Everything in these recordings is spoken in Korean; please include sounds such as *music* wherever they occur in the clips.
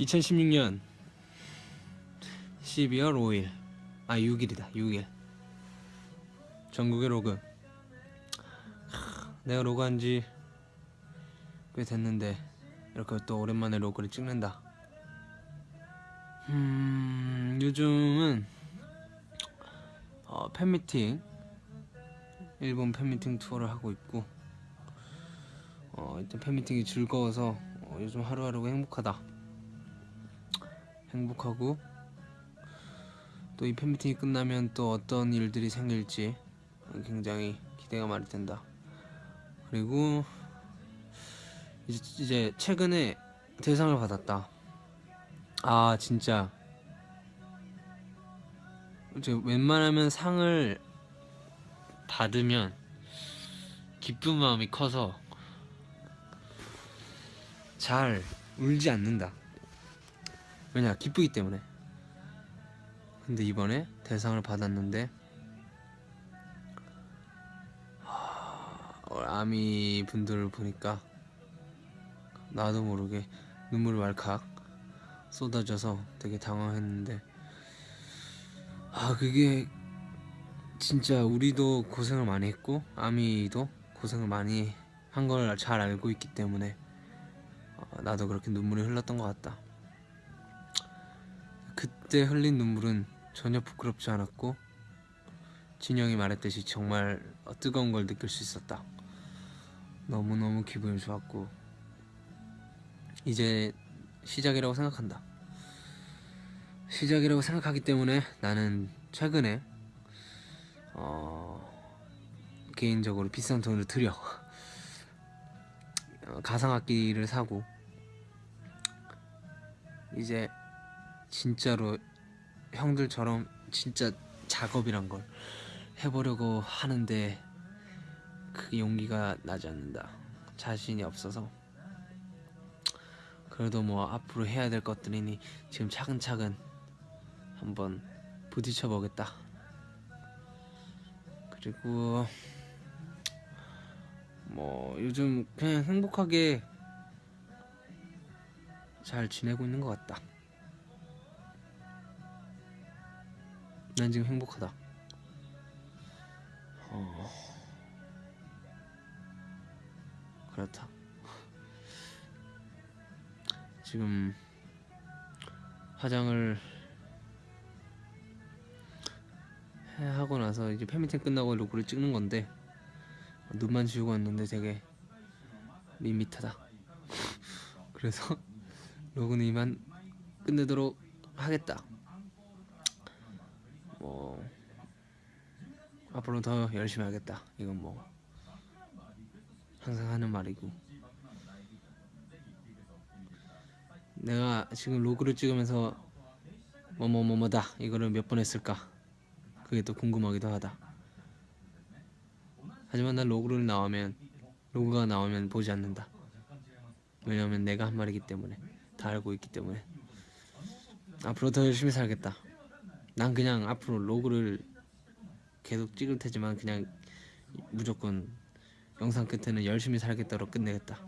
2016년 12월 5일. 아 6일이다. 6일. 전국의 로그. 하, 내가 로그한 지 꽤 됐는데 이렇게 또 오랜만에 로그를 찍는다. 음 요즘은 어, 팬미팅 일본 팬미팅 투어를 하고 있고 어, 일단 팬미팅이 즐거워서 어, 요즘 하루하루가 행복하다 행복하고 또 이 팬미팅이 끝나면 또 어떤 일들이 생길지 굉장히 기대가 많이 된다. 그리고 이제, 이제 최근에 대상을 받았다. 아 진짜 이제 웬만하면 상을 받으면 기쁜 마음이 커서 잘 울지 않는다. 왜냐 기쁘기 때문에 근데 이번에 대상을 받았는데 아미 분들을 보니까 나도 모르게 눈물이 왈칵 쏟아져서 되게 당황했는데 아 그게 진짜 우리도 고생을 많이 했고 아미도 고생을 많이 한 걸 잘 알고 있기 때문에 어, 나도 그렇게 눈물이 흘렀던 것 같다. 그때 흘린 눈물은 전혀 부끄럽지 않았고 진영이 말했듯이 정말 뜨거운 걸 느낄 수 있었다. 너무너무 기분이 좋았고 이제 시작이라고 생각한다. 시작이라고 생각하기 때문에 나는 최근에 어, 개인적으로 비싼 돈을 들여 *laughs* 어, 가상악기를 사고 이제 진짜로 형들처럼 진짜 작업이란 걸 해보려고 하는데 그 용기가 나지 않는다. 자신이 없어서. 그래도 뭐 앞으로 해야 될 것들이니 지금 차근차근 한번 부딪혀 보겠다. 그리고 뭐 요즘 그냥 행복하게 잘 지내고 있는 것 같다. 난 지금 행복하다. 어... 그렇다. *laughs* 지금 화장을 해- 하고 나서 이제 팬미팅 끝나고 로그를 찍는 건데 눈만 지우고 왔는데 되게 밋밋하다. *laughs* 그래서 로그는 이만 끝내도록 하겠다. 뭐 앞으로 더 열심히 하겠다. 이건 뭐 항상 하는 말이고 내가 지금 로그를 찍으면서 뭐뭐뭐뭐다 이거를 몇 번 했을까 그게 또 궁금하기도 하다. 하지만 난 로그를 나오면 로그가 나오면 보지 않는다. 왜냐면 내가 한 말이기 때문에 다 알고 있기 때문에 앞으로 더 열심히 살겠다. 난 그냥 앞으로 로그를 계속 찍을 테지만 그냥 무조건 영상 끝에는 열심히 살겠다로 끝내겠다.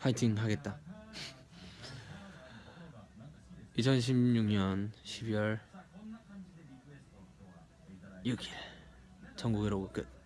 화이팅 하겠다. 2016년 12월 6일 전국의 로그 끝.